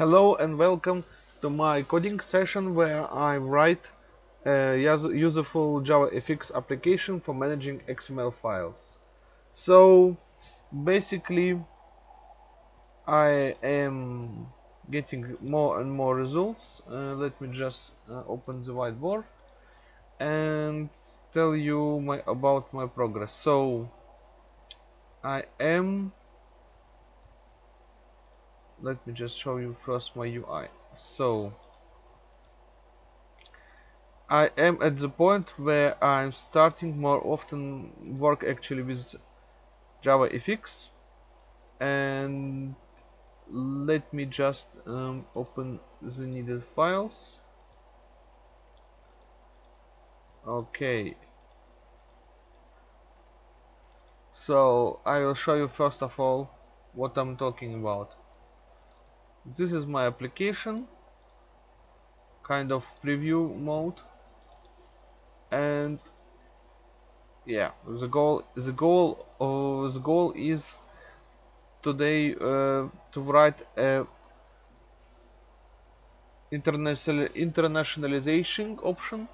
Hello and welcome to my coding session where I write a useful JavaFX application for managing XML files. So basically I am getting more and more results. Uh, let me just uh, open the whiteboard and tell you my, about my progress. So I am let me just show you first my UI so I am at the point where I'm starting more often work actually with JavaFX and let me just um, open the needed files. Okay. So I will show you first of all what I'm talking about this is my application. Kind of preview mode. And yeah the goal the goal uh, the goal is today uh, to write a international internationalization option.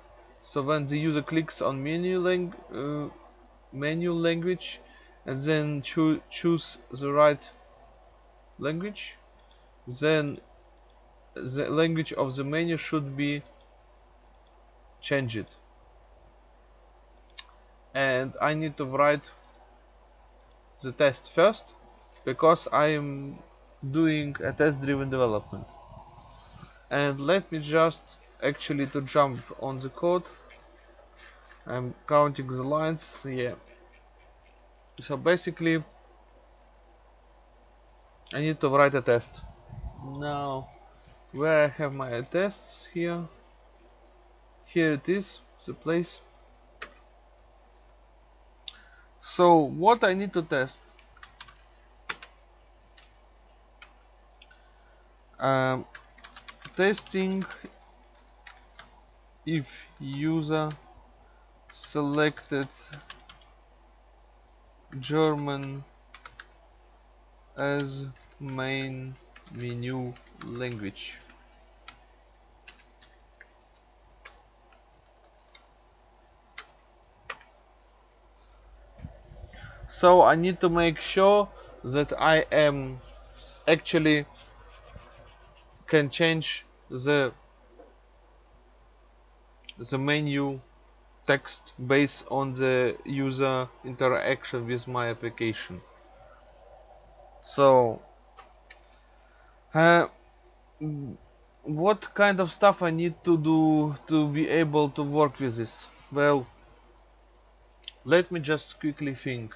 So when the user clicks on menu lang uh, menu language and then cho choose the right language then the language of the menu should be changed. And I need to write the test first because I am doing a test driven development. And let me just actually to jump on the code. I'm counting the lines yeah. So basically I need to write a test now where I have my tests here. Here it is the place. So what I need to test? Um, testing if user selected German as main menu language. So I need to make sure that I am actually can change the the menu text based on the user interaction with my application. So uh, what kind of stuff I need to do to be able to work with this? Well, let me just quickly think.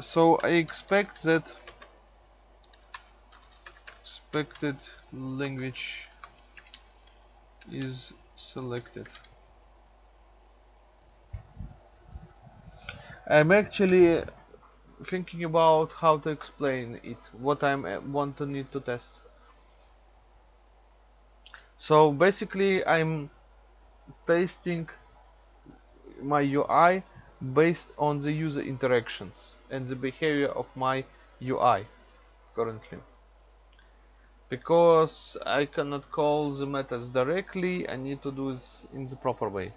So I expect that expected language is selected. I'm actually thinking about how to explain it, what I uh, want to need to test. So basically I'm testing my UI based on the user interactions and the behavior of my UI currently. Because I cannot call the methods directly, I need to do this in the proper way.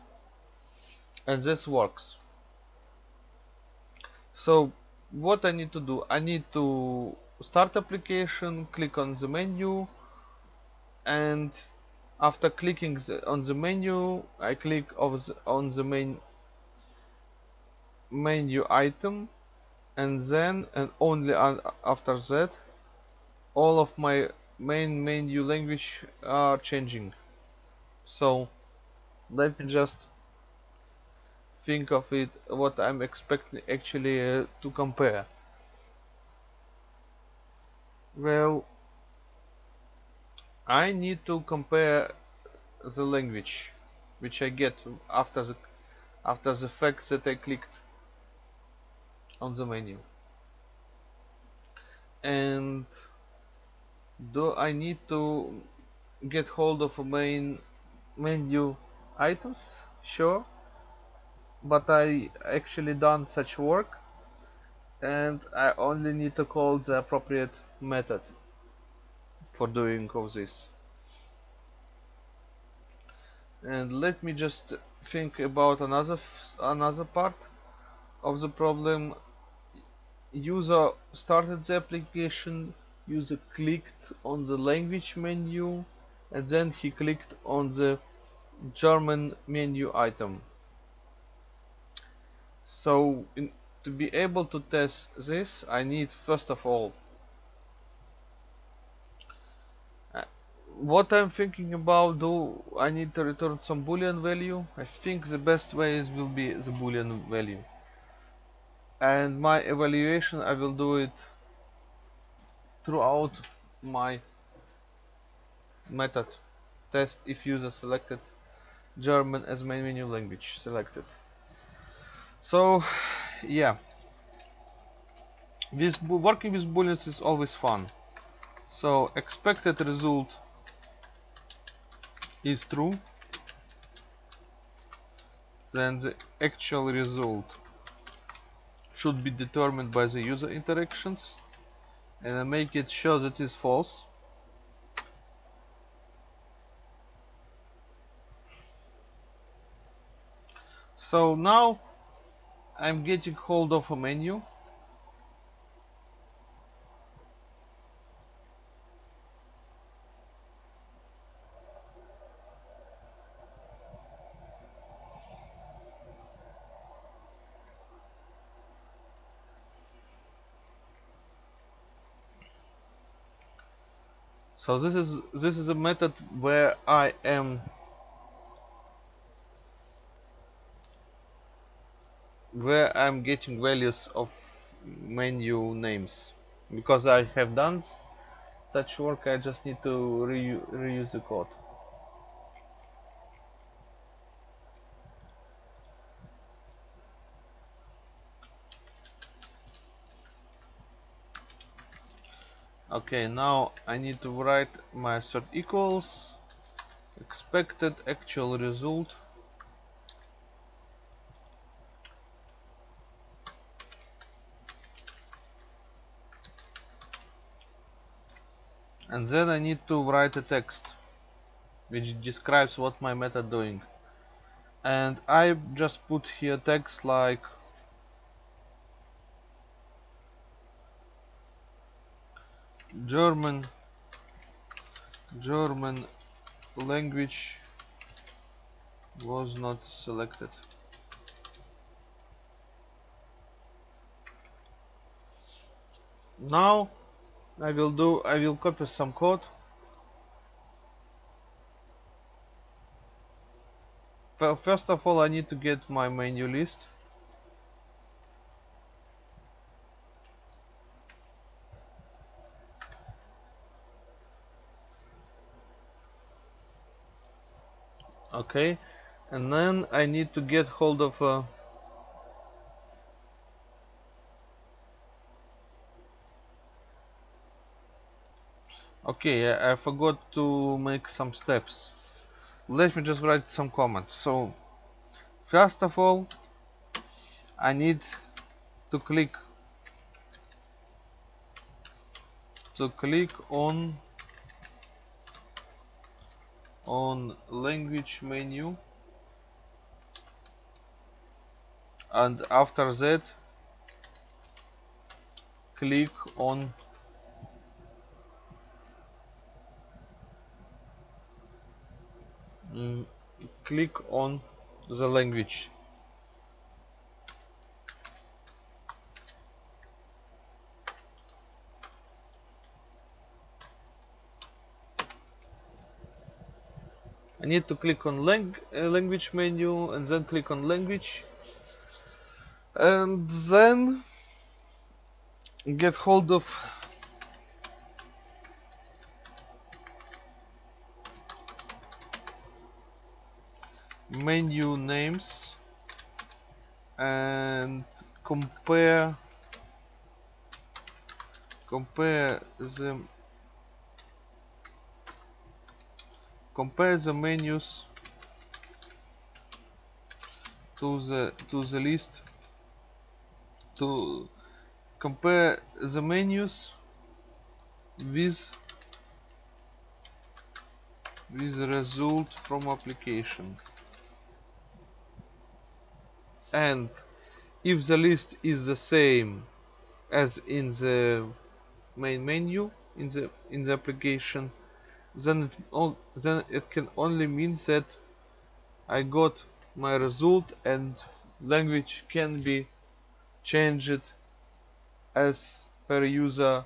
And this works. So what I need to do I need to start application click on the menu and after clicking the, on the menu I click the, on the main menu item and then and only after that all of my main menu language are changing. So let me just think of it what I'm expecting actually uh, to compare. Well I need to compare the language which I get after the after the fact that I clicked on the menu. And do I need to get hold of main menu items? Sure but I actually done such work and I only need to call the appropriate method for doing all this. And let me just think about another another part of the problem. User started the application user clicked on the language menu and then he clicked on the German menu item so in, to be able to test this I need first of all uh, what I'm thinking about do I need to return some boolean value. I think the best way is will be the boolean value. And my evaluation I will do it throughout my method. Test if user selected German as main menu language. Selected so yeah. This working with booleans is always fun. So expected result is true then the actual result should be determined by the user interactions. And I make it sure that is false. So now I'm getting hold of a menu. So this is this is a method where I am where I'm getting values of menu names. Because I have done such work I just need to re reuse the code. Okay now I need to write my assert equals expected actual result and then I need to write a text which describes what my method doing. And I just put here text like German German language was not selected. Now I will do I will copy some code. Well first of all I need to get my menu list. Okay. And then I need to get hold of a okay I forgot to make some steps. Let me just write some comments. So first of all I need to click to click on on language menu. And after that click on click on the language. I need to click on lang uh, language menu and then click on language. And then get hold of menu names and compare compare them compare the menus to the to the list. To compare the menus with with result from application and if the list is the same as in the main menu in the in the application then it, then it can only mean that I got my result and language can be changed as per user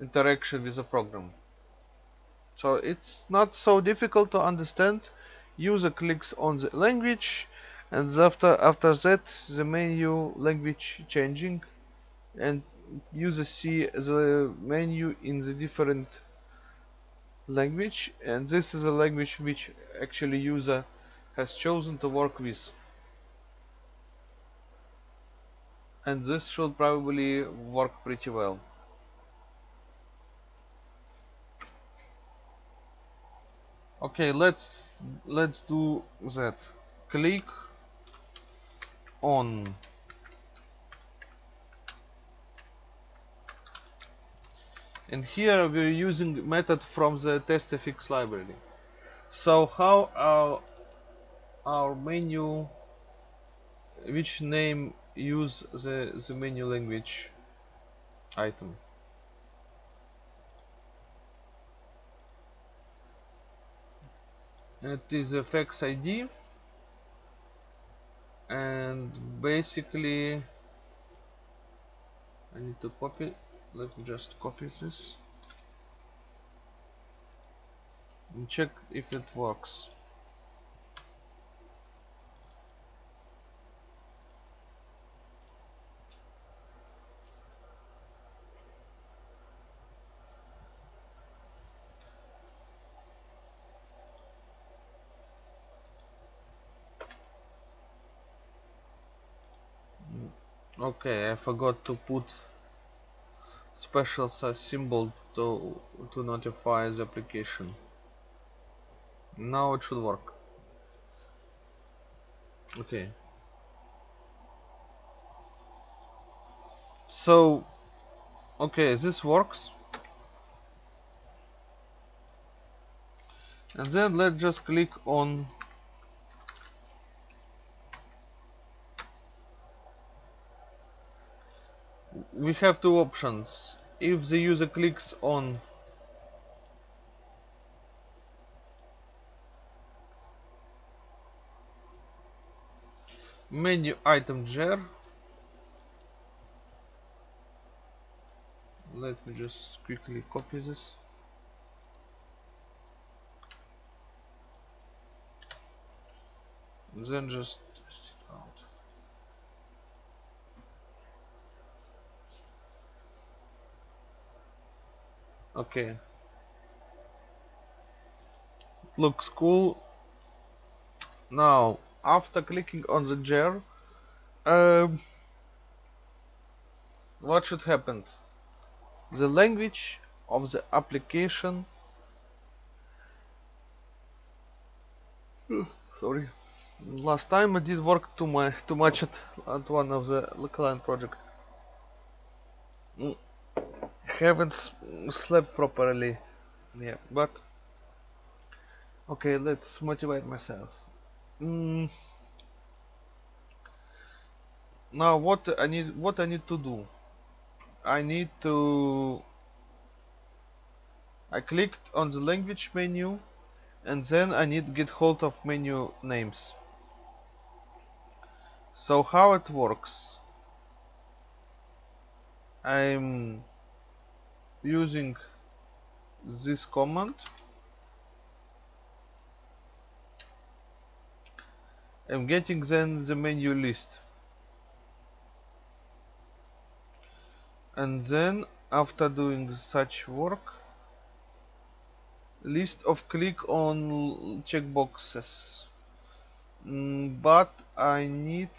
interaction with the program. So it's not so difficult to understand. User clicks on the language and after after that the menu language changing. And user see the menu in the different language. And this is a language which actually user has chosen to work with. And this should probably work pretty well. Okay let's let's do that. Click on. And here we're using method from the testfx library. So how our our menu which name use the the menu language item? It is fx id and basically I need to copy. Let me just copy this. And check if it works okay I forgot to put special symbol to to notify the application. Now it should work. Okay. So okay this works. And then let's just click on we have two options. If the user clicks on menu item jar let me just quickly copy this. Then just okay it looks cool now after clicking on the jar um, what should happen? The language of the application. Sorry. Last time I did work too, my, too much at, at one of the client project. Mm haven't slept properly yeah but okay let's motivate myself. Mm. now what I need what I need to do? I need to I clicked on the language menu and then I need to get hold of menu names. So how it works? I'm using this command. I'm getting then the menu list. And then after doing such work list of click on checkboxes. Mm, but I need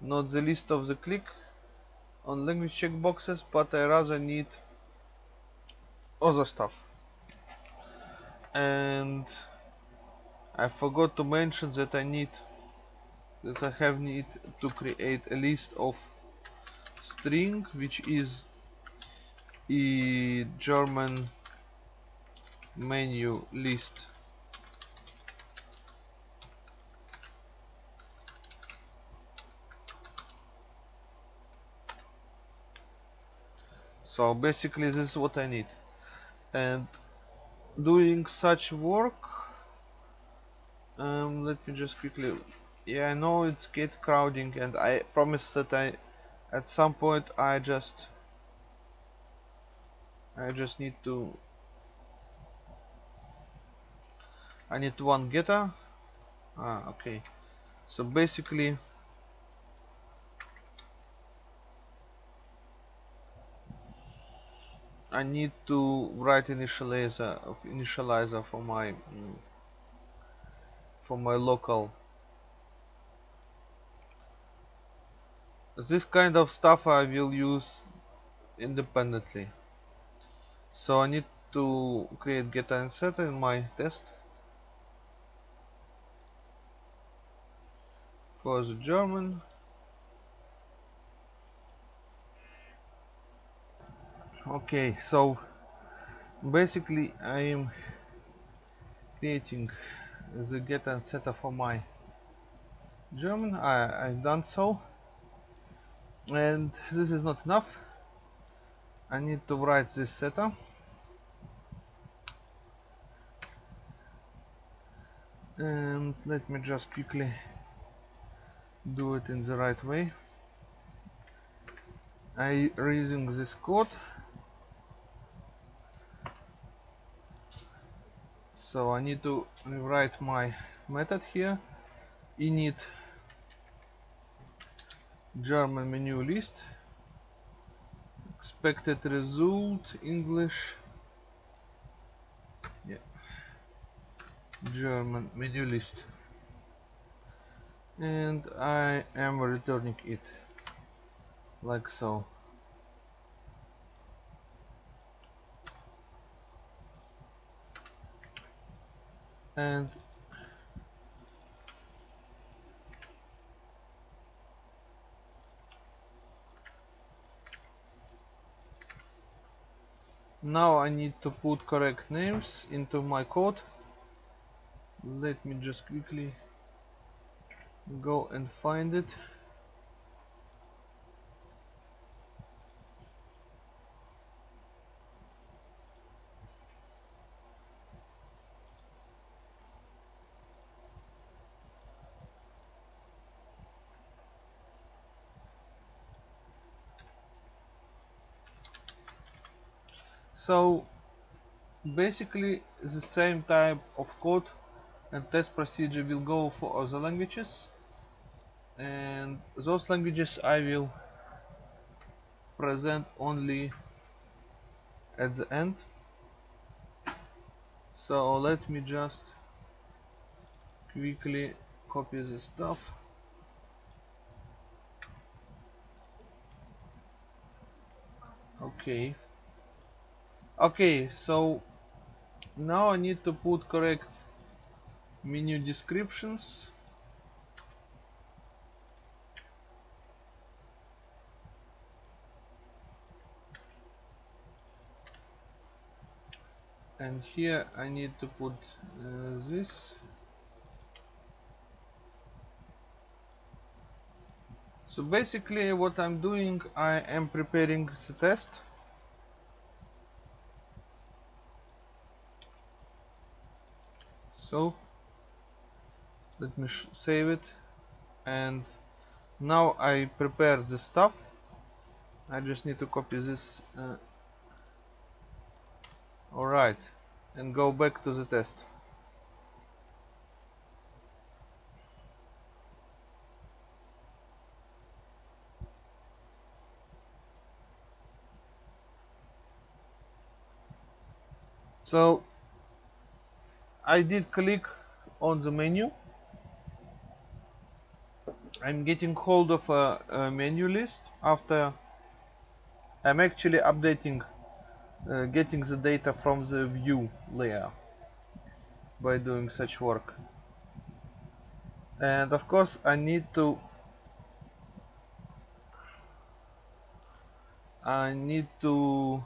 not the list of the click on language checkboxes but I rather need other stuff. And I forgot to mention that I need that I have need to create a list of string which is a German menu list. So basically this is what I need and doing such work um, let me just quickly yeah I know it's get crowding and I promise that I at some point I just I just need to I need one getter. Ah okay. So basically I need to write initializer initializer for my mm, for my local. This kind of stuff I will use independently. So I need to create get and setter in my test. For the German okay so basically I am creating the get and setter for my German. I, I've done so. And this is not enough. I need to write this setter. And let me just quickly do it in the right way. I using this code so I need to rewrite my method here. Init German menu list. Expected result English. Yeah. German menu list. And I am returning it. Like so and now I need to put correct names into my code. Let me just quickly go and find it so basically the same type of code and test procedure will go for other languages. And those languages I will present only at the end. So let me just quickly copy this stuff. Okay okay so now I need to put correct menu descriptions. And here I need to put uh, this. So basically what I'm doing I am preparing the test let me save it. And now I prepare the stuff. I just need to copy this uh, alright. And go back to the test. So I did click on the menu. I'm getting hold of a, a menu list after I'm actually updating uh, getting the data from the view layer by doing such work. And of course I need to I need to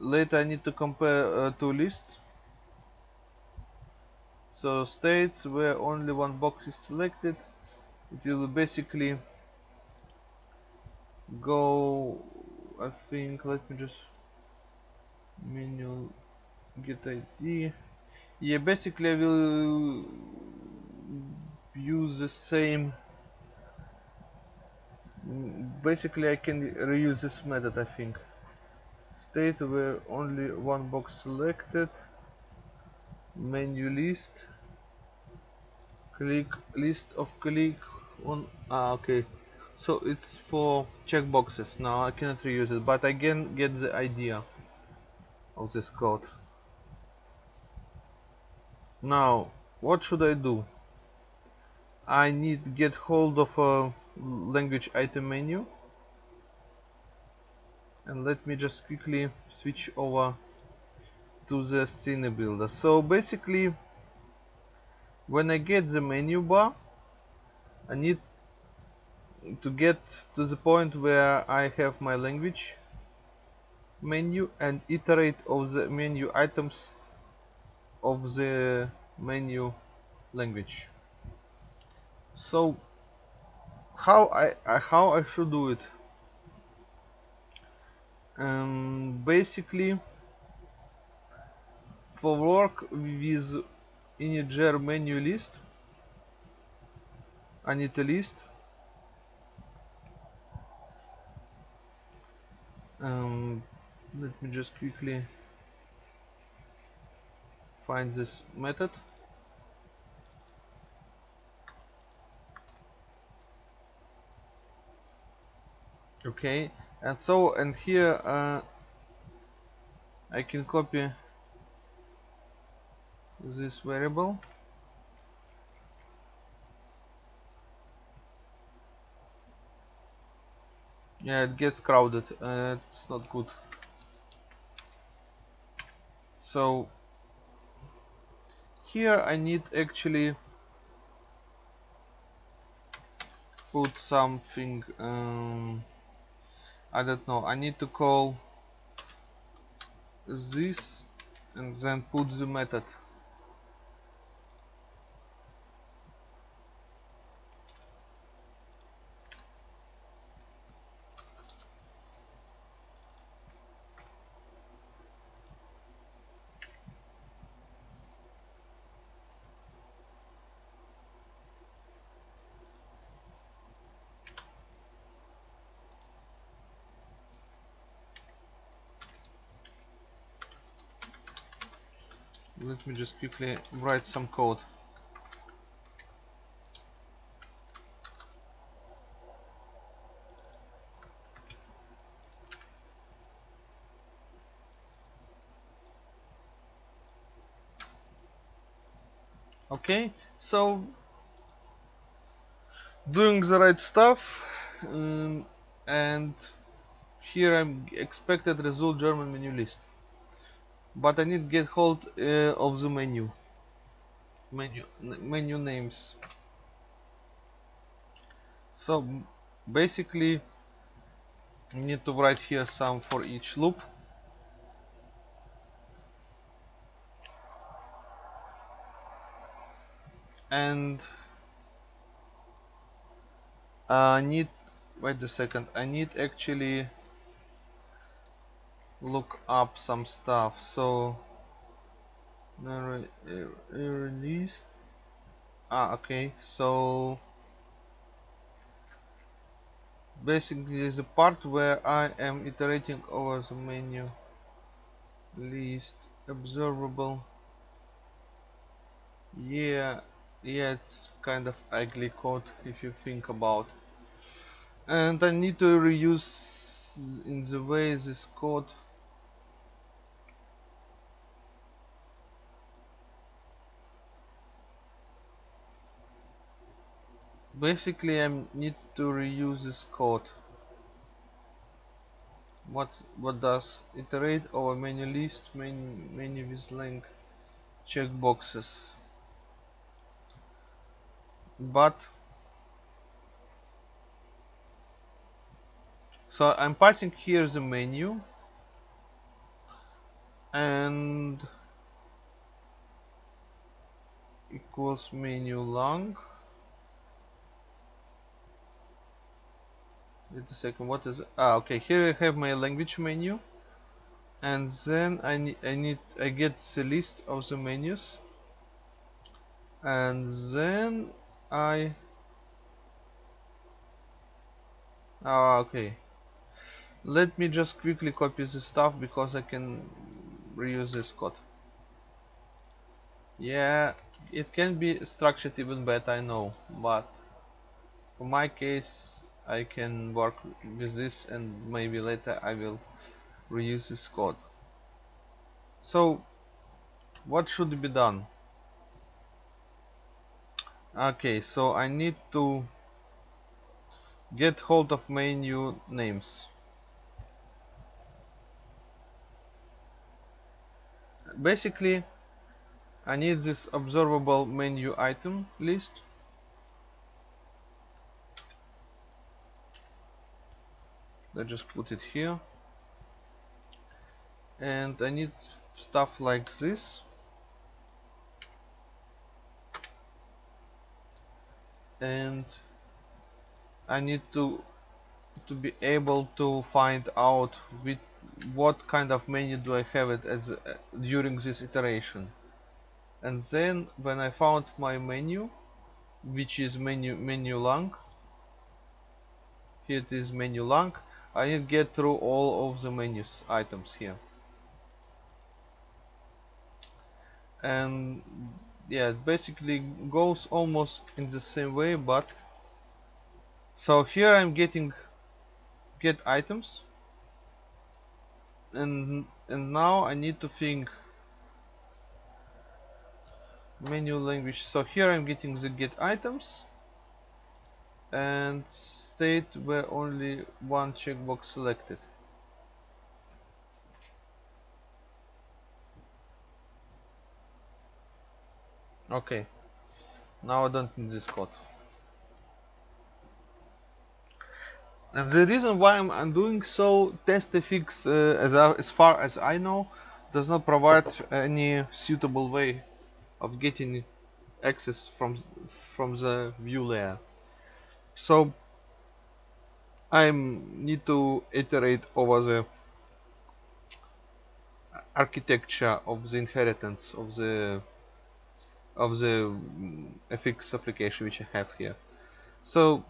later I need to compare uh, two lists so states where only one box is selected it will basically go I think let me just menu get ID yeah basically I will use the same basically I can reuse this method I think. State where only one box selected menu list click list of click on ah okay. So it's for checkboxes now I cannot reuse it but I can get the idea of this code. Now what should I do? I need get hold of a language item menu. And let me just quickly switch over to the scene builder. So basically when I get the menu bar I need to get to the point where I have my language menu and iterate of the menu items of the menu language. So how I, how I should do it? Um, basically for work with integer menu list I need a list um, let me just quickly find this method. Okay and so and here uh, I can copy this variable yeah it gets crowded. Uh, it's not good. So here I need actually put something um, I don't know. I need to call this and then put the method let me just quickly write some code. Okay so doing the right stuff um, and here I'm expected result German menu list but I need to get hold uh, of the menu. Menu menu names. So basically I need to write here some for each loop. And I need wait a second I need actually look up some stuff. So release ah okay. So basically a part where I am iterating over the menu list observable. Yeah yeah it's kind of ugly code if you think about. And I need to reuse in the way this code basically I need to reuse this code. What what does iterate over menu list menu, menu with link checkboxes. But so I'm passing here the menu and equals menu lang wait a second what is ah okay here I have my language menu. And then I need I need I get the list of the menus. And then I ah okay. Let me just quickly copy the stuff because I can reuse this code. Yeah it can be structured even better I know but for my case I can work with this and maybe later I will reuse this code. So what should be done? Okay so I need to get hold of menu names. Basically I need this observable menu item list I just put it here. And I need stuff like this. And I need to to be able to find out with what kind of menu do I have it the, uh, during this iteration. And then when I found my menu which is menu menu lang here it is menu lang I need get through all of the menus items here. And yeah it basically goes almost in the same way but so here I'm getting get items. And and now I need to think menu language. So here I'm getting the get items. And state where only one checkbox selected. Okay. Now I don't need this code. And the reason why I'm, doing so testfx uh, as, as far as I know does not provide any suitable way of getting access from from the view layer. So I need to iterate over the architecture of the inheritance of the of the FX application which I have here. So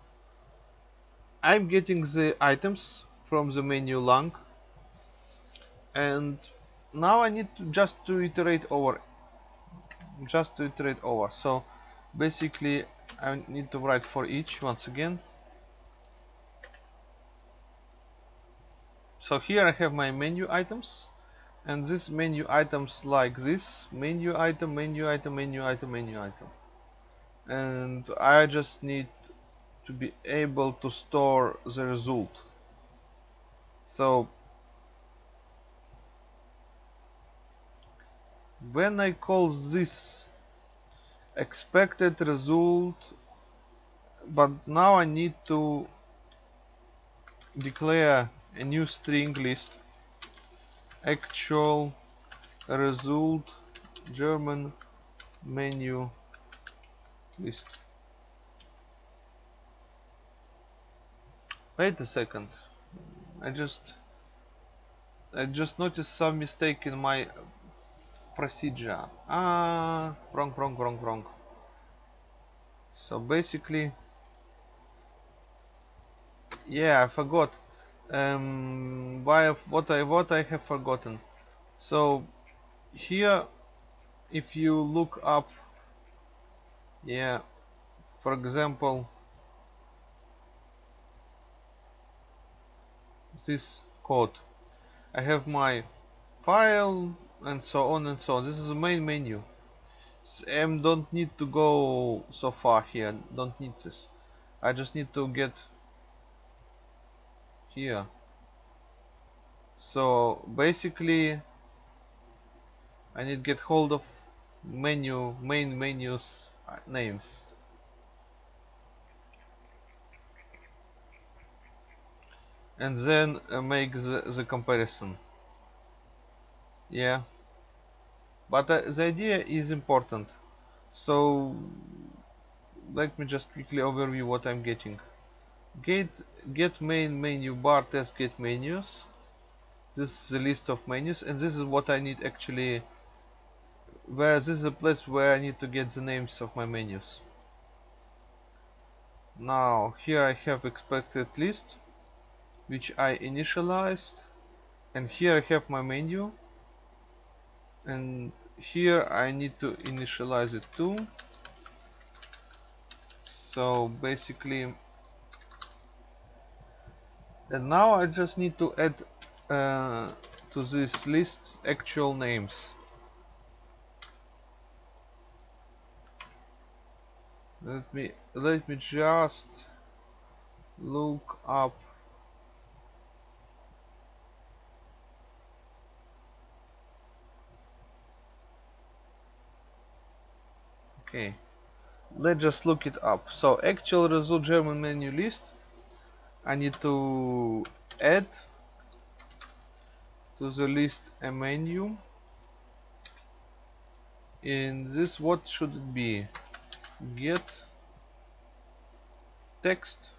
I'm getting the items from the menu lang and now I need to just to iterate over just to iterate over. So basically I need to write for each once again so here I have my menu items and this menu items like this menu item menu item menu item menu item. And I just need to be able to store the result. So when I call this expected result but now I need to declare a new string list actual result German menu list Wait a second. I just I just noticed some mistake in my procedure. Ah, wrong, wrong, wrong, wrong. So basically, yeah, I forgot. Um, why what I what I have forgotten. So here, if you look up, yeah, for example, this code. I have my file and so on and so on. This is the main menu. I don't need to go so far here. Don't need this. I just need to get here. So basically I need get hold of menu main menus uh, names. And then uh, make the, the comparison. Yeah. But uh, the idea is important. So let me just quickly overview what I'm getting get get main menu bar test get menus. This is the list of menus and this is what I need actually where this is a place where I need to get the names of my menus. Now here I have expected list which I initialized and here I have my menu and here I need to initialize it too. So basically and now I just need to add uh, to this list actual names. Let me let me just look up. Okay. Let's just look it up. So actual result German menu list I need to add to the list a menu. In this what should it be? Get text.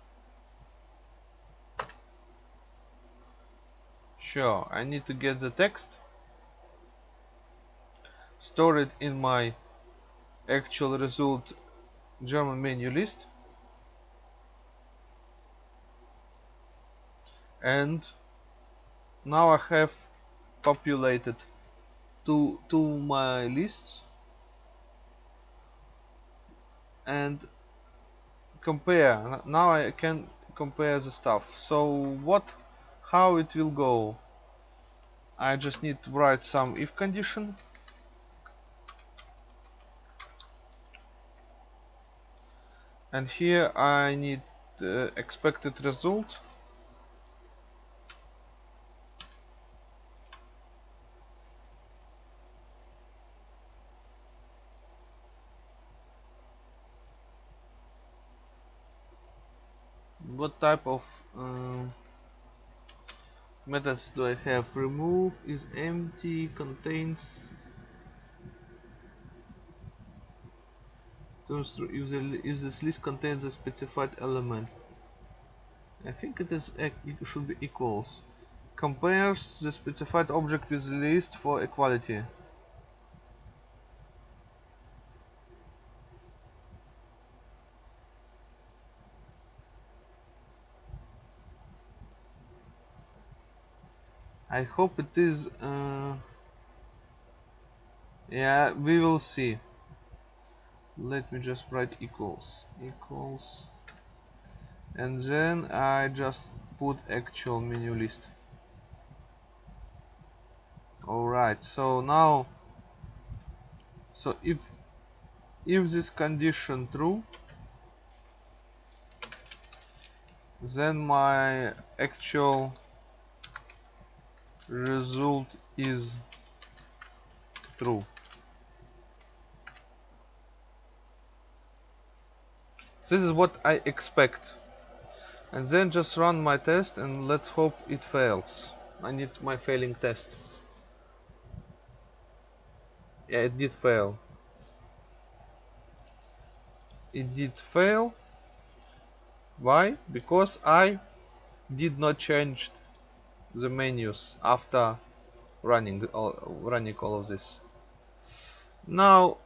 Sure I need to get the text. Store it in my actual result German menu list and now I have populated two, two my lists. And compare now I can compare the stuff. So what how it will go? I just need to write some if condition. And here I need uh, expected result what type of uh, methods do I have? Remove is empty contains the, if this list contains a specified element. I think it is it should be equals. Compares the specified object with the list for equality I hope it is uh, yeah we will see. Let me just write equals equals and then I just put actual menu list. Alright so now so if if this condition true then my actual result is true. This is what I expect. And then just run my test and let's hope it fails. I need my failing test. Yeah it did fail. It did fail. Why? Because I did not change the menus after running all, running all of this. Now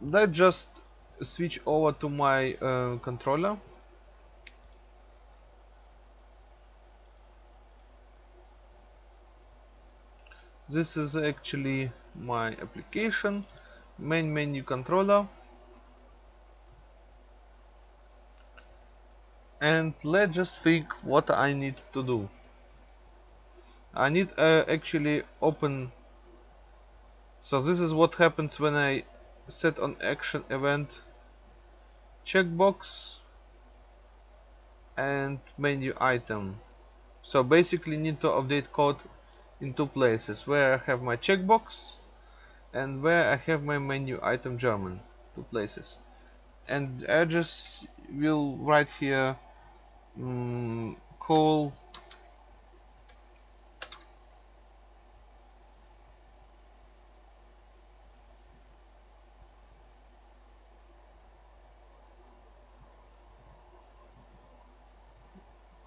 let's just switch over to my uh, controller. This is actually my application main menu controller. And let's just think what I need to do I need uh, actually open. So this is what happens when I set on action event checkbox and menu item. So basically need to update code in two places where I have my checkbox and where I have my menu item German two places. And I just will write here um, call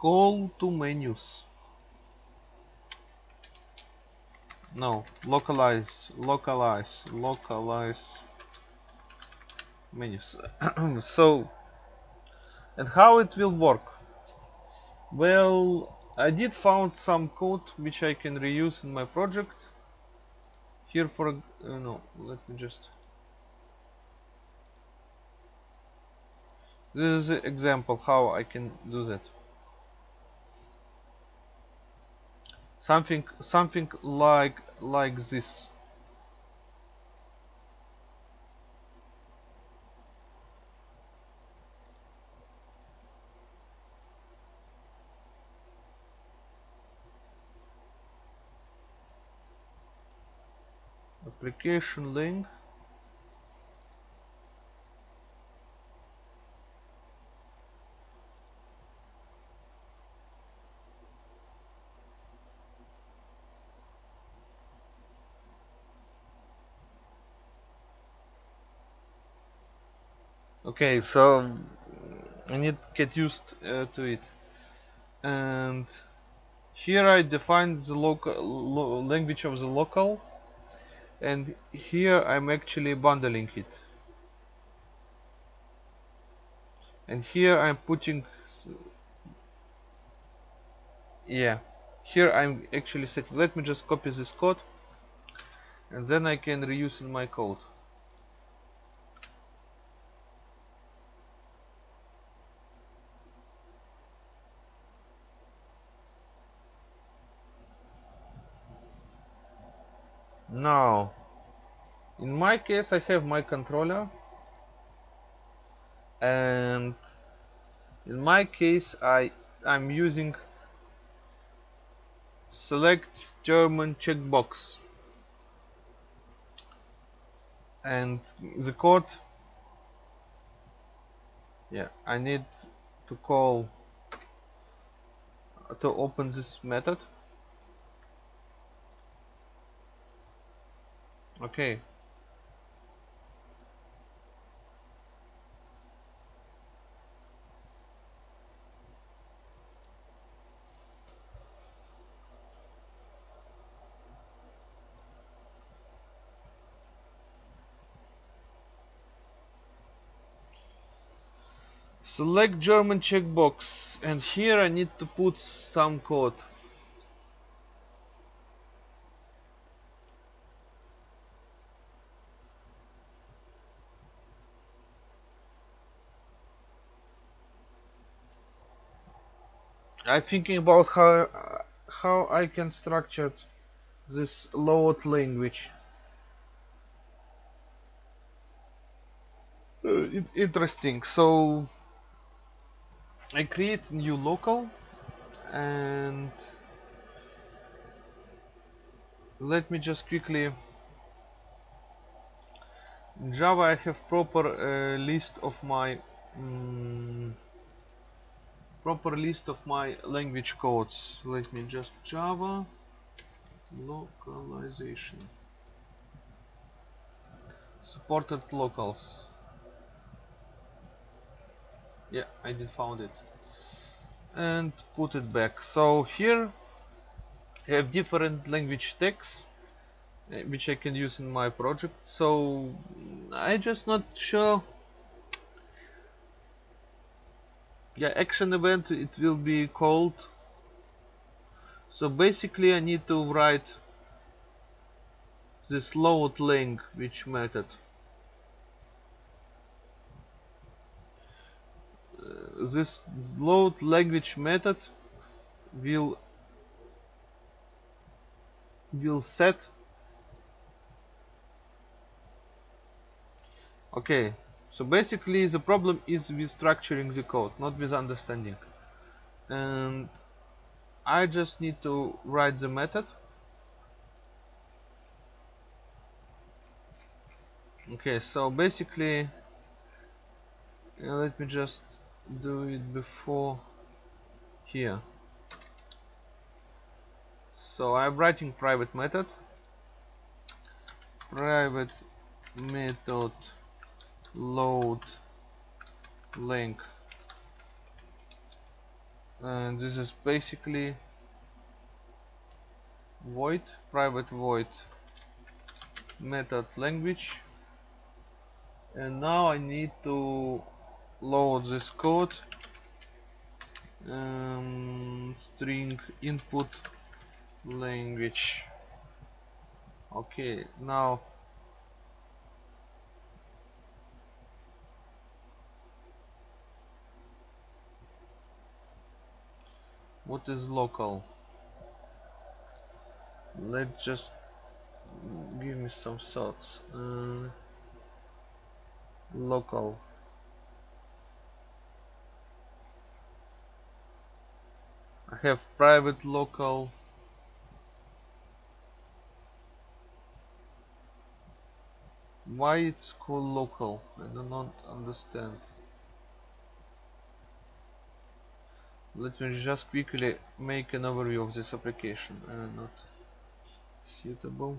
call to menus no localize localize localize menus. So and how it will work? Well I did found some code which I can reuse in my project. Here for uh, no let me just this is an example how I can do that something something like like this. Application link okay so I need to get used uh, to it. And here I define the local lo language of the local and here I'm actually bundling it. And here I'm putting yeah here I'm actually setting let me just copy this code and then I can reuse in my code now in my case I have my controller. And in my case I I'm using select German checkbox. And the code yeah I need to call to open this method okay select German checkbox and here I need to put some code I'm thinking about how how I can structure this load language. Uh, it, interesting. So I create new local and let me just quickly Java I have proper uh, list of my um, proper list of my language codes. Let me just java. Localization. Supported Locales. Yeah I did found it. And put it back. So here I have different language tags uh, which I can use in my project. So I just not sure yeah action event it will be called. So basically I need to write this load link which method uh, this load language method will will set. Okay so basically the problem is with structuring the code, not with understanding. And I just need to write the method. Okay, so basically, let me just do it before here. So I'm writing private method. Private method load link. And this is basically void private void method language. And now I need to load this code. Um, string input language. Okay now what is local? Let's just give me some thoughts uh, local. I have private local. Why it's called local? I do not understand let me just quickly make an overview of this application. Uh, not suitable.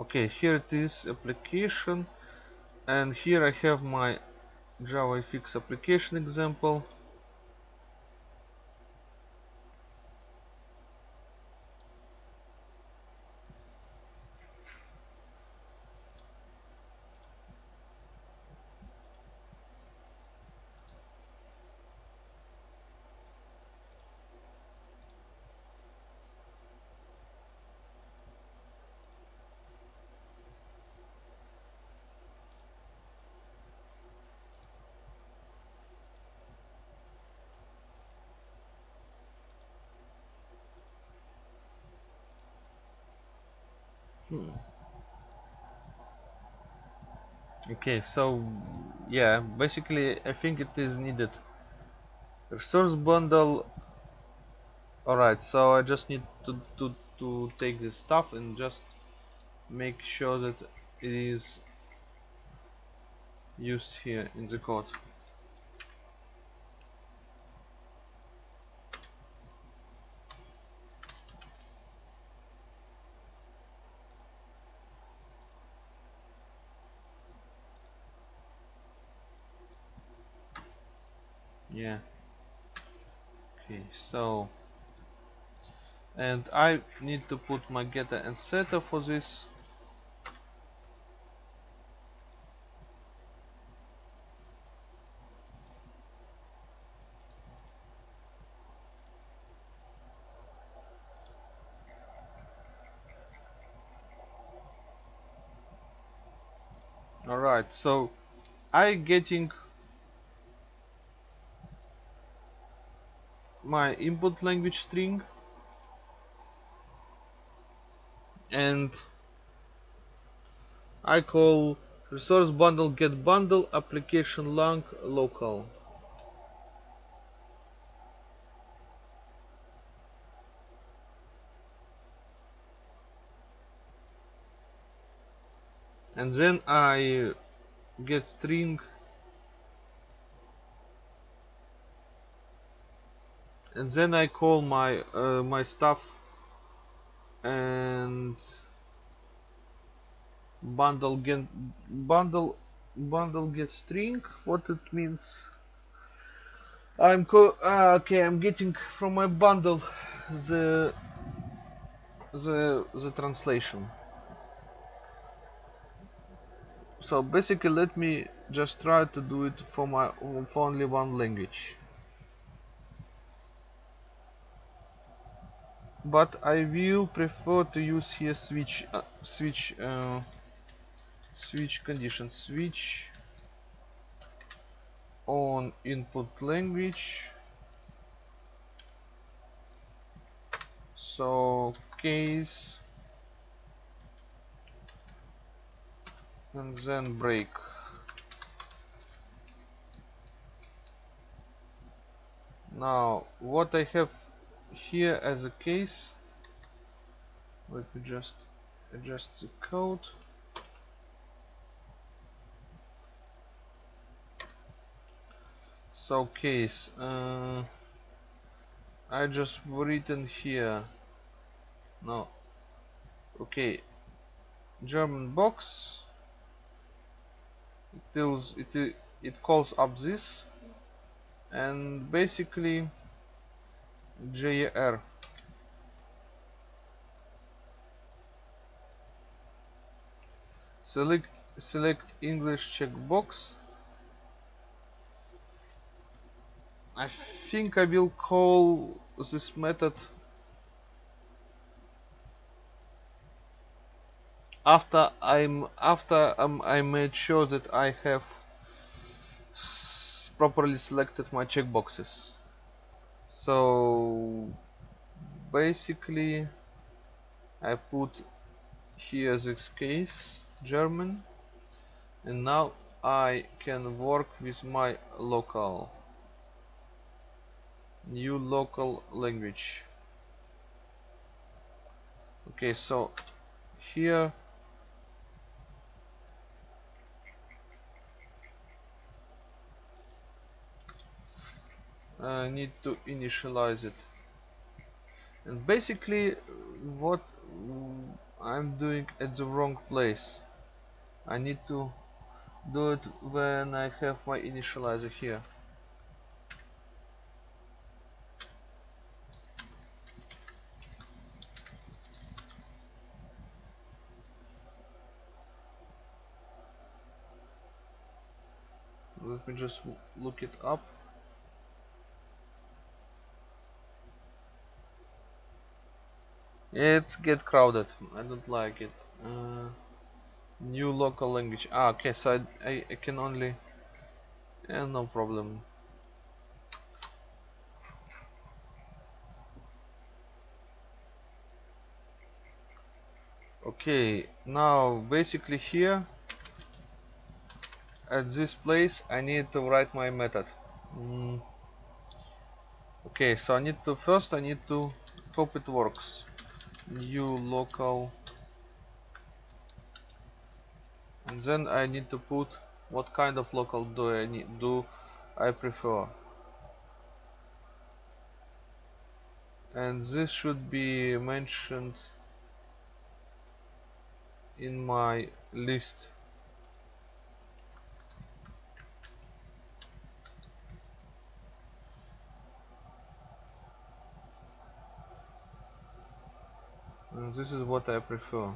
Okay here it is application. And here I have my JavaFX application example Okay, so yeah, basically I think it is needed. Resource bundle. Alright, so I just need to, to, to take this stuff and just make sure that it is used here in the code. Yeah. Okay so and I need to put my getter and setter for this. Alright so I getting my input language string. And I call resource bundle get bundle application lang local. And then I get string and then I call my uh, my stuff and bundle get bundle bundle get string. What it means? I'm co uh, okay I'm getting from my bundle the the the translation. So basically let me just try to do it for my for only one language but I will prefer to use here switch uh, switch uh, switch condition switch on input language. So case and then break. Now what I have here as a case let me just adjust the code. So case uh, I just written here no okay German box it tells it it calls up this and basically JR select select English checkbox. I think I will call this method after I'm after um, I made sure that I have properly selected my checkboxes so basically I put here this case German and now I can work with my local new local language. Okay so here I need to initialize it. And basically what I'm doing at the wrong place. I need to do it when I have my initializer here. Let me just look it up It's get crowded. I don't like it. Uh, new local language. Ah, okay. So I, I, I can only. Yeah, no problem. Okay, now basically here at this place I need to write my method. Mm. Okay, so I need to first I need to hope it works new local. And then I need to put what kind of local do I need do I prefer. And this should be mentioned in my list this is what I prefer.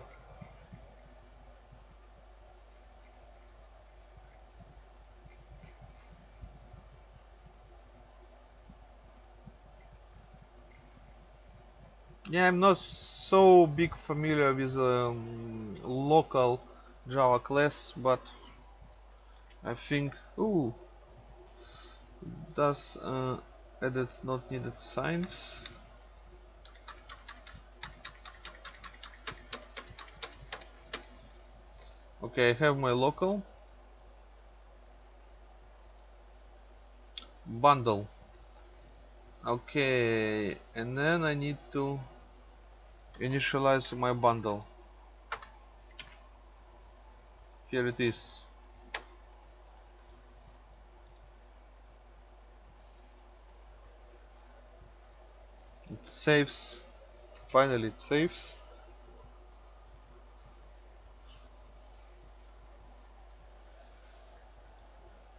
Yeah I'm not so big familiar with um, Locale Java class but I think ooh does uh, edit not needed signs okay I have my local bundle. Okay and then I need to initialize my bundle. Here it is. It saves. Finally it saves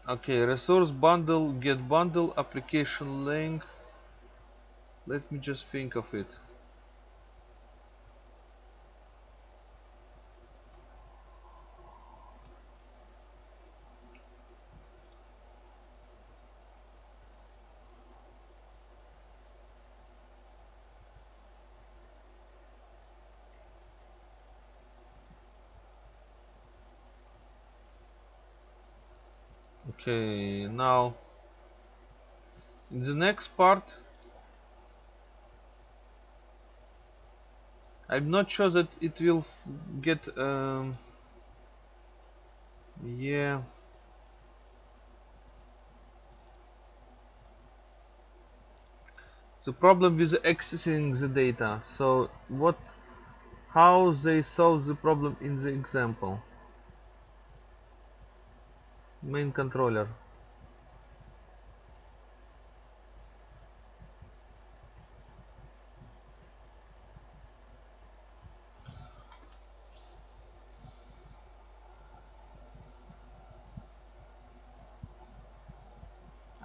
okay resource bundle get bundle application lang. Let me just think of it okay now in the next part I'm not sure that it will get um, yeah. The problem with accessing the data. So what how they solve the problem in the example main controller.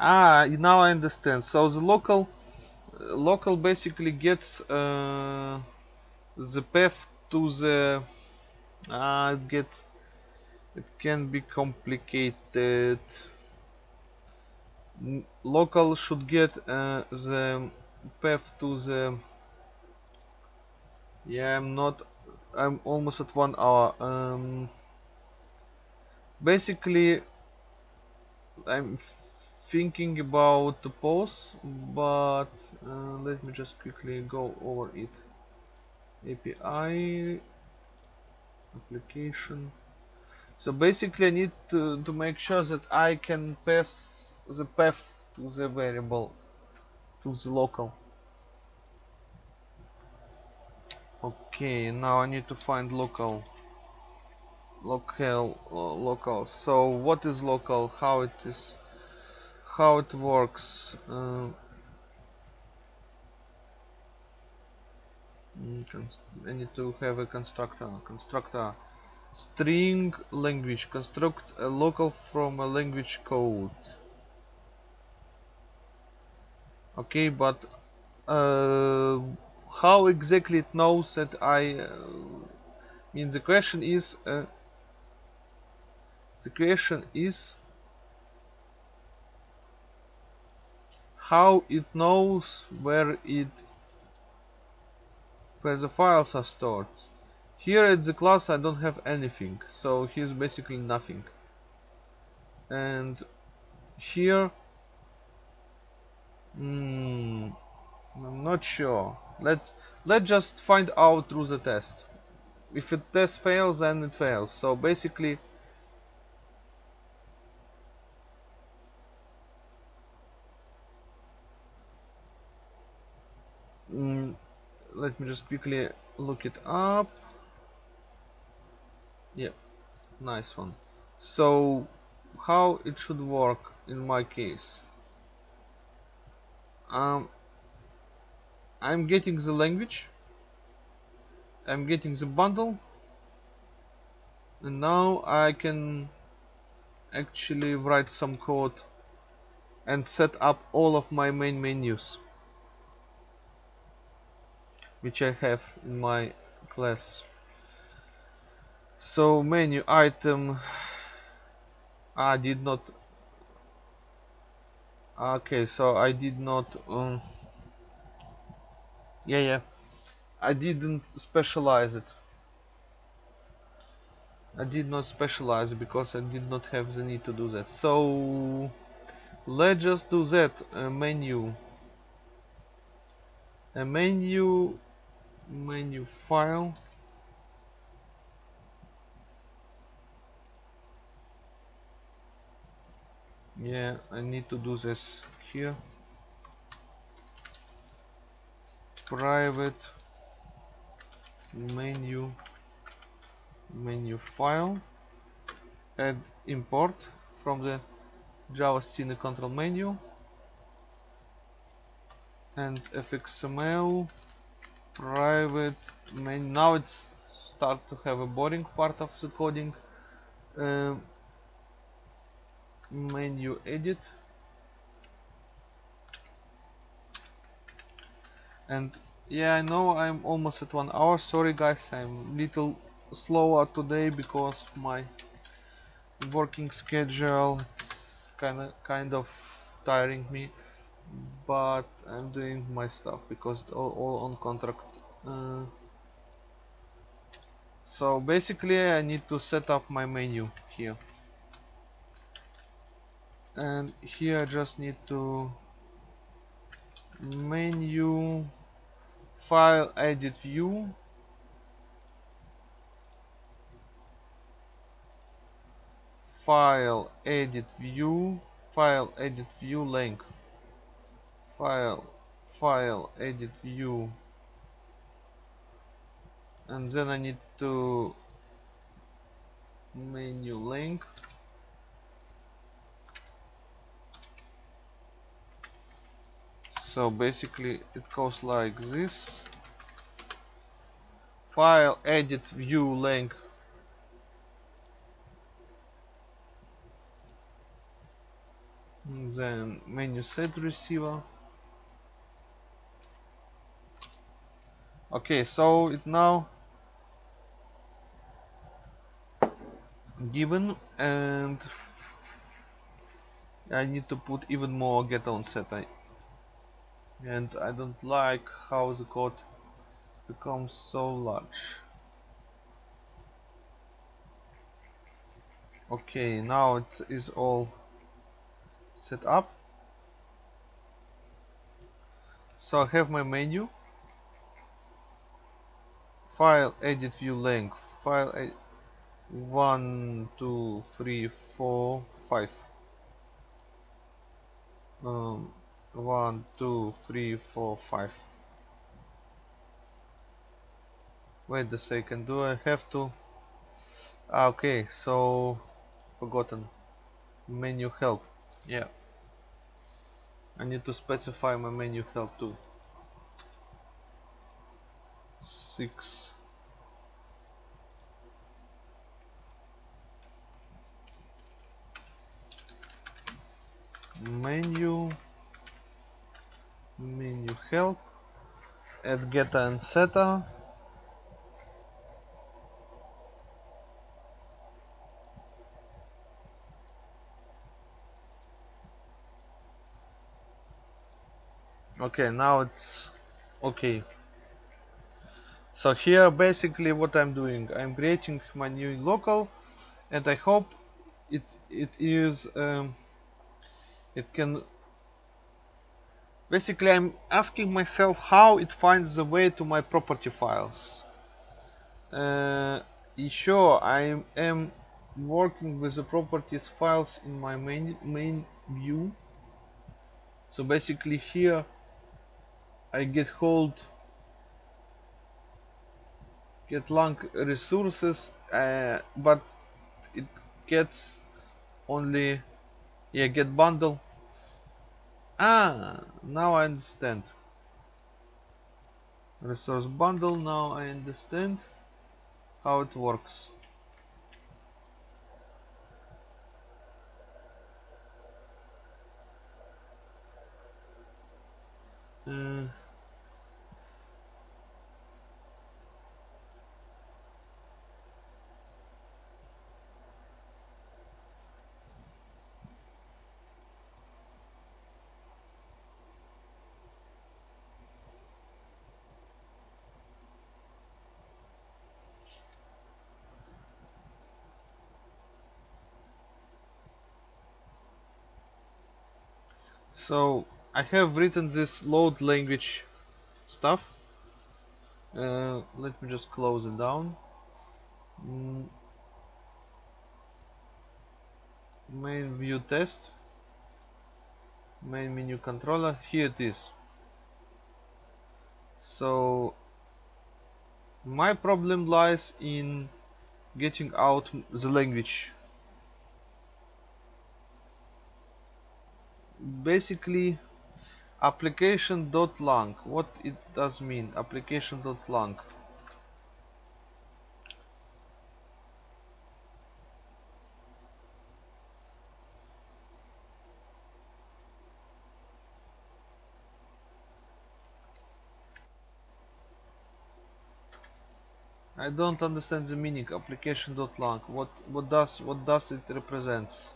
Ah now I understand. So the local uh, local basically gets uh, the path to the uh, get it can be complicated. Local should get uh, the path to the yeah I'm not I'm almost at one hour. Um basically I'm thinking about the pause but uh, let me just quickly go over it. API application so basically I need to, to make sure that I can pass the path to the variable to the local. Okay now I need to find local local uh, local. So what is local? How it is how it works? Uh, mm, I need to have a constructor constructor string language construct a local from a language code. Okay but uh, how exactly it knows that I uh, mean the question is uh, the question is how it knows where it where the files are stored here at the class I don't have anything so here's basically nothing. And here hmm, I'm not sure. Let's let's just find out through the test. If the test fails then it fails. So basically mm, let me just quickly look it up yeah nice one. So how it should work in my case? Um, I'm getting the language I'm getting the bundle and now I can actually write some code and set up all of my main menus which I have in my class so menu item I did not okay so I did not um, yeah yeah. I didn't specialize it. I did not specialize because I did not have the need to do that. So let's just do that a menu. A menu menu file yeah I need to do this here. Private menu menu file. Add import from the Java Scene control menu. And fxml private menu now it's start to have a boring part of the coding. Um, menu edit. And yeah I know I'm almost at one hour. Sorry guys I'm little slower today because my working schedule. It's kind of kind of tiring me but I'm doing my stuff because all, all on contract. Uh, so basically I need to set up my menu here and here I just need to menu file edit view. File edit view file edit view link. File file edit view. And then I need to menu link so basically it goes like this. File edit view link. Then menu set receiver. Okay so it now given and I need to put even more get on set. I, and I don't like how the code becomes so large. Okay now it is all set up. So I have my menu. File edit view length. File ed one two three four five. Um, one two three four five. Wait a second do I have to? Ah, okay so forgotten. Menu help yeah. I need to specify my menu help too. Six. Menu menu help add getter and setter okay now it's okay. So here basically what I'm doing I'm creating my new local and I hope it it is um, it can basically I'm asking myself how it finds the way to my property files. Uh, sure? I am working with the properties files in my main main view. So basically here I get hold get long resources uh, but it gets only yeah get bundle ah now I understand. Resource bundle now I understand how it works. Uh, so I have written this load language stuff. Uh, let me just close it down. Mm. main view test. Main menu controller. Here it is. So my problem lies in getting out the language basically application dot application.lang what it does mean application dot application.lang I don't understand the meaning application dot application.lang what what does what does it represents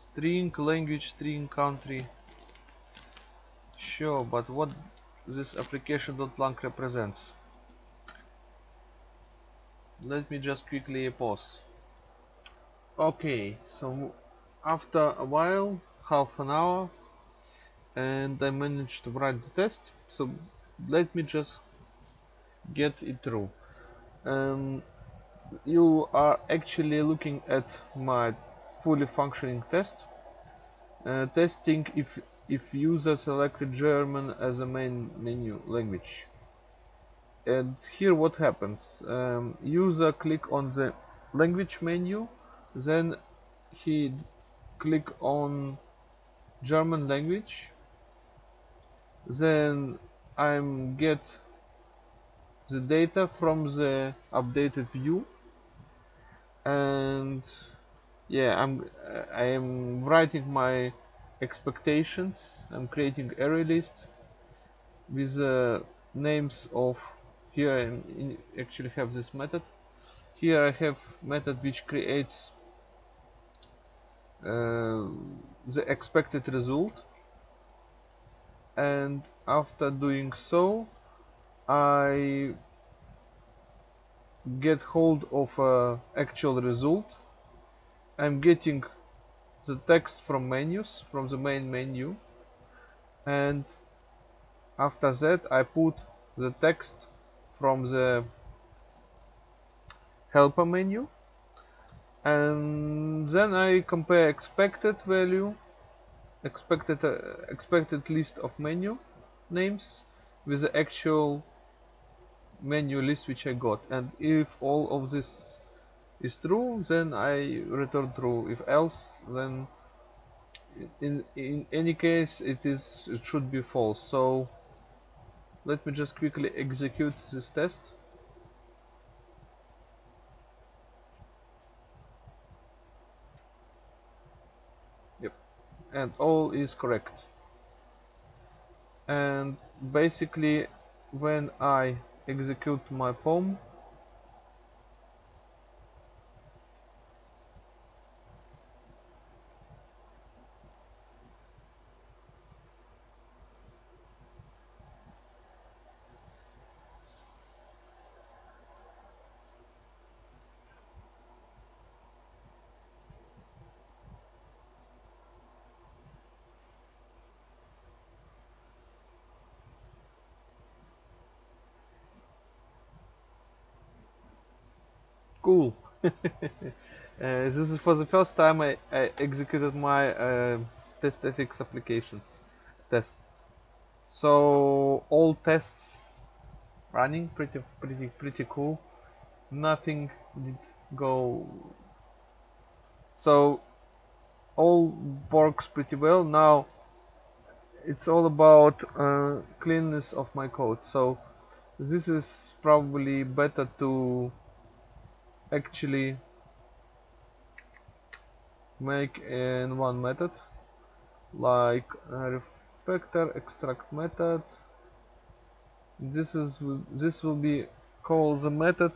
string language string country. Sure but what this application dot application.lang represents? Let me just quickly pause. Okay so after a while half an hour and I managed to write the test. So let me just get it through. Um, you are actually looking at my fully functioning test. Uh, testing if if user selected German as a main menu language. And here what happens um, user click on the language menu then he click on German language then I'm get the data from the updated view and yeah I'm I am writing my expectations. I'm creating array list with the names of here I actually have this method. Here I have method which creates uh, the expected result. And after doing so I get hold of uh, actual result I'm getting the text from menus from the main menu. And after that I put the text from the helper menu. And then I compare expected value expected uh, expected list of menu names with the actual menu list which I got. And if all of this is true then I return true. If else then in in any case it is it should be false. So let me just quickly execute this test. Yep. And all is correct. And basically when I execute my POM cool uh, this is for the first time I, I executed my uh, TestFX applications tests. So all tests running pretty pretty pretty cool. Nothing did go. So all works pretty well. Now it's all about uh, cleanness of my code. So this is probably better to actually make in one method like refactor extract method. This is this will be called the method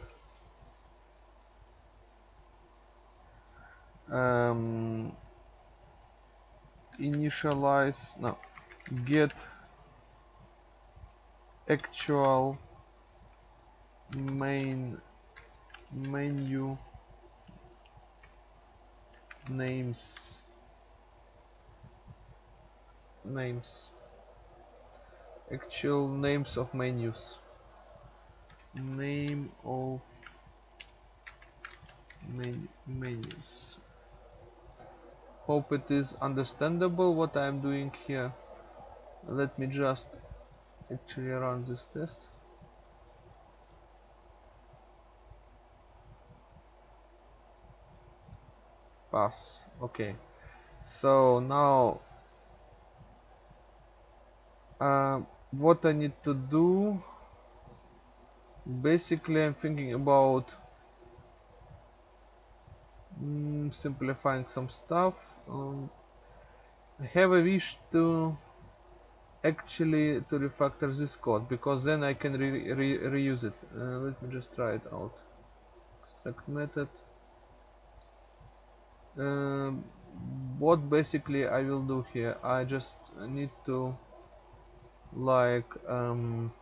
um, initialize no get actual main menu names. Names. Actual names of menus. Name of men menus. Hope it is understandable what I am doing here. Let me just actually run this test pass. Okay. So now uh, what I need to do basically I'm thinking about mm, simplifying some stuff. Um, I have a wish to actually to refactor this code because then I can re re reuse it. Uh, let me just try it out. Extract method um, what basically I will do here I just need to like um,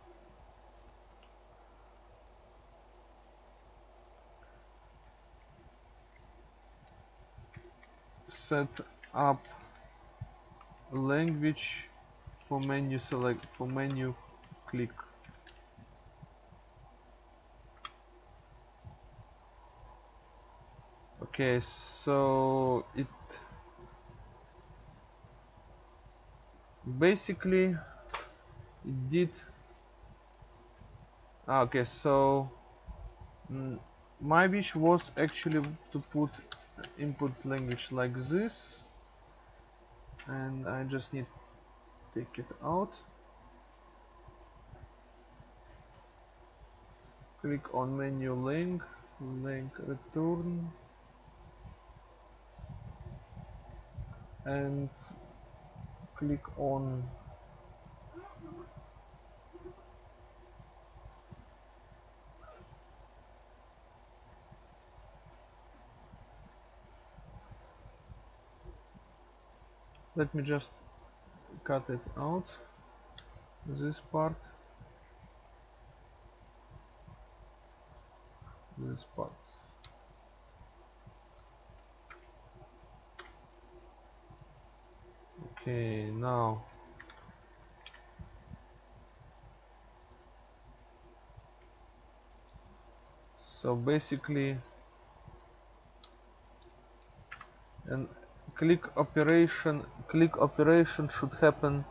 set up language for menu select for menu click okay so it basically it did ah, okay so mm, my wish was actually to put input language like this and I just need to take it out. Click on menu link link return and click on let me just cut it out this part. This part okay now. So basically and click operation click operation should happen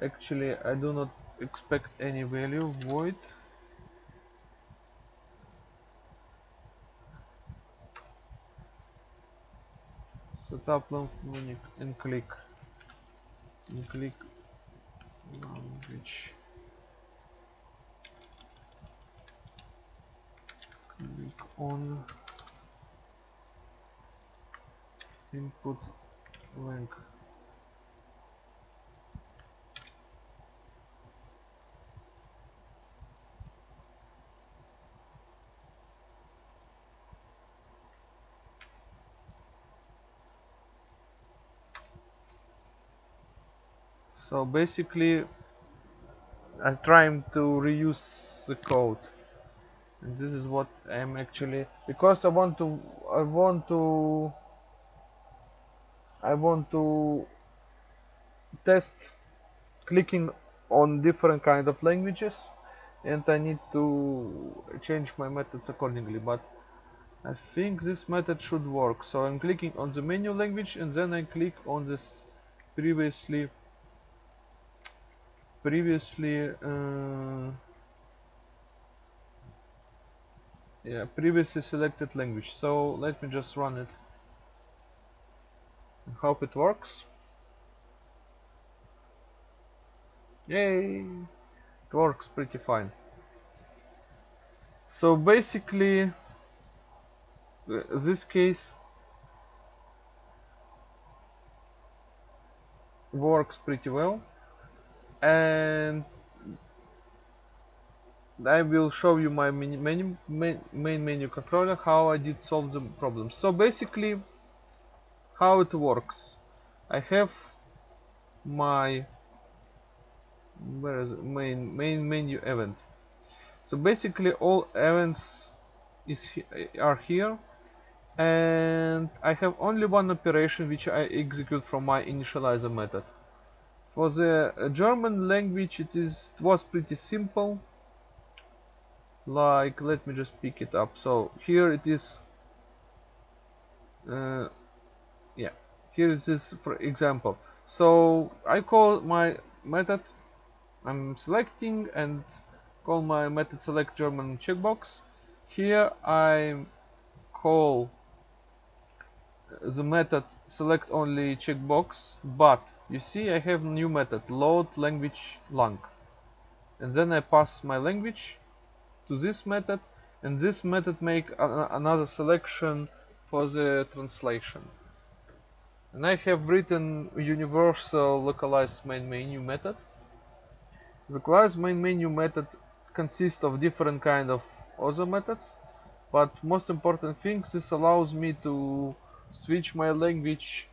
actually I do not expect any value void setup menu and click. And click language. Click on input link so basically I'm trying to reuse the code. And this is what I'm actually because I want to I want to I want to test clicking on different kind of languages and I need to change my methods accordingly. But I think this method should work. So I'm clicking on the menu language and then I click on this previously previously uh, yeah previously selected language. So let me just run it. Hope it works. Yay! It works pretty fine. So basically uh, this case works pretty well and I will show you my menu, menu, main, main menu controller how I did solve the problem. So basically how it works. I have my where is it? main main menu event. So basically all events is are here and I have only one operation which I execute from my initializer method. For the German language it is it was pretty simple. Like let me just pick it up. So here it is uh, yeah here it is for example. So I call my method I'm selecting and call my method select German checkbox. Here I call the method select only checkbox but you see I have new method load language lang. And then I pass my language to this method and this method make another selection for the translation. And I have written universal localized main menu method. Localized main menu method consists of different kind of other methods but most important thing this allows me to switch my language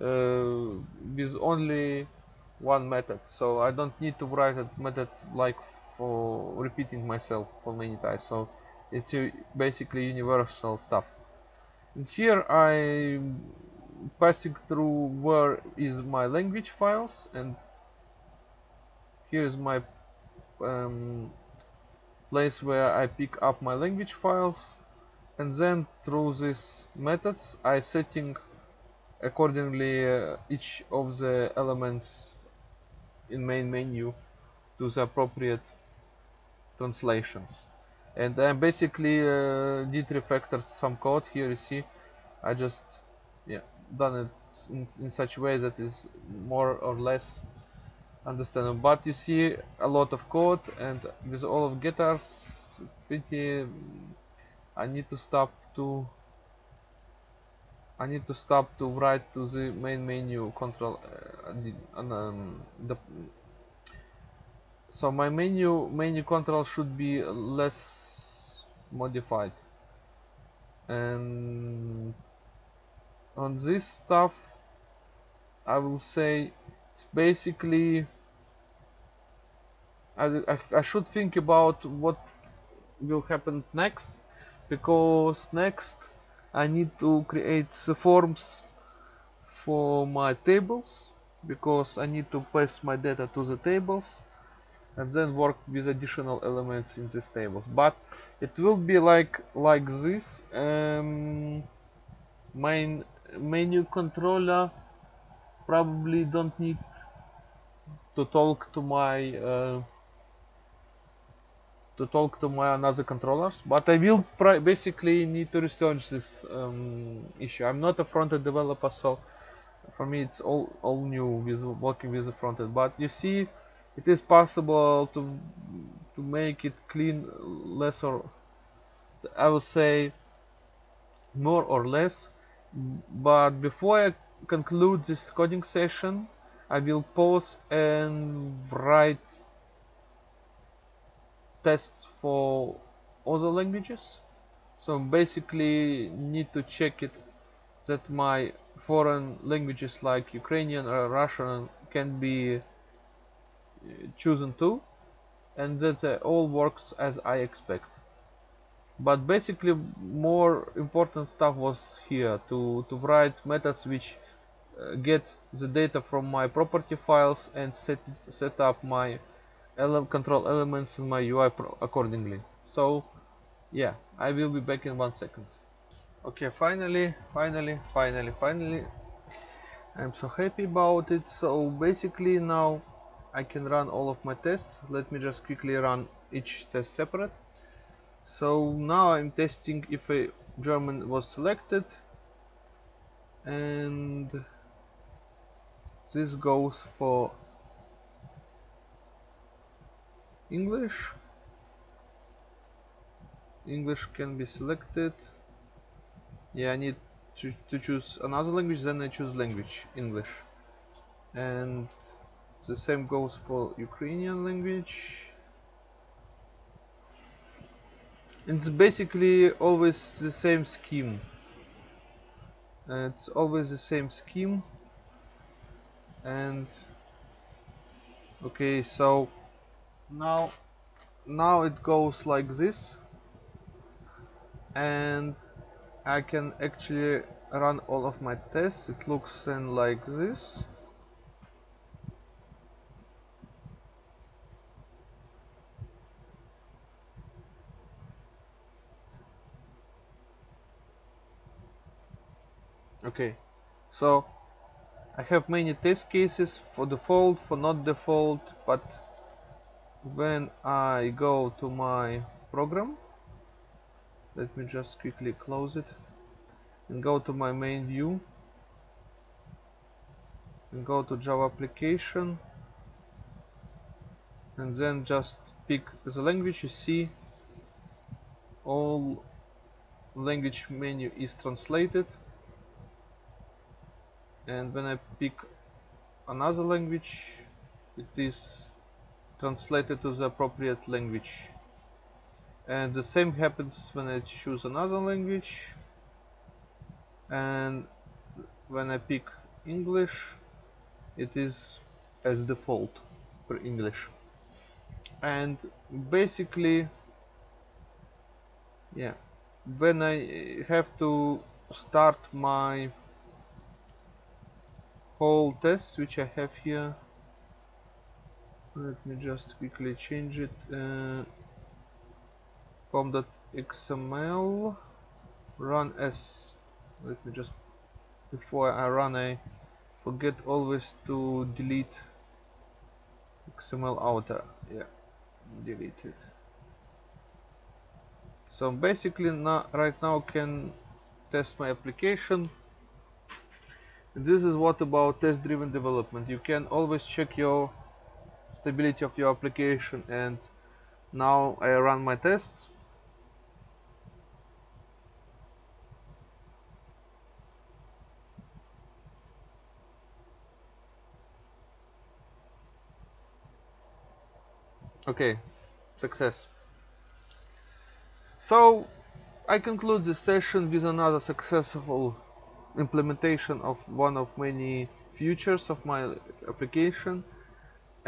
with only one method. So I don't need to write a method like for repeating myself for many times. So it's basically universal stuff. And here I passing through where is my language files and here is my um, place where I pick up my language files. And then through these methods I setting accordingly uh, each of the elements in main menu to the appropriate translations. And I basically uh, did refactor some code. Here you see I just yeah done it in, in such a way that is more or less understandable. But you see a lot of code and with all of it's pretty I need to stop to I need to stop to write to the main menu control uh, the, um, the so my menu menu control should be less modified. And on this stuff I will say it's basically I, I, I should think about what will happen next because next I need to create the forms for my tables because I need to pass my data to the tables and then work with additional elements in these tables. But it will be like like this um, main menu controller probably don't need to talk to my uh, to talk to my another controllers but I will basically need to research this um, issue. I'm not a front-end developer so for me it's all all new with working with the front-end. But you see it is possible to to make it clean less or I will say more or less. But before I conclude this coding session I will pause and write tests for other languages. So basically need to check it that my foreign languages like Ukrainian or Russian can be uh, chosen too and that all works as I expect. But basically more important stuff was here to to write methods which uh, get the data from my property files and set it, set up my ele control elements in my UI accordingly. So yeah I will be back in one second. Okay finally finally finally finally. I'm so happy about it. So basically now I can run all of my tests. Let me just quickly run each test separate. So now I'm testing if a German was selected. And this goes for English? English can be selected. Yeah I need to, to choose another language then I choose language English. And the same goes for Ukrainian language. It's basically always the same scheme. It's always the same scheme. And okay so now now it goes like this. And I can actually run all of my tests. It looks then like this. Okay. So I have many test cases. For default for not default but when I go to my program let me just quickly close it and go to my main view and go to Java application and then just pick the language you see all language menu is translated. And when I pick another language it is translated to the appropriate language. And the same happens when I choose another language. And when I pick English it is as default for English. And basically yeah when I have to start my whole test which I have here let me just quickly change it uh, pom.xml run as let me just before I run I forget always to delete XML outer. Yeah delete it. So basically now right now can test my application. This is what about test driven development. You can always check your stability of your application and now I run my tests. Okay success. So I conclude this session with another successful implementation of one of many features of my application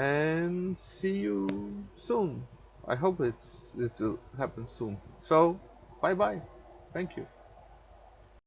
and see you soon. I hope it, it will happen soon. So, bye bye. Thank you.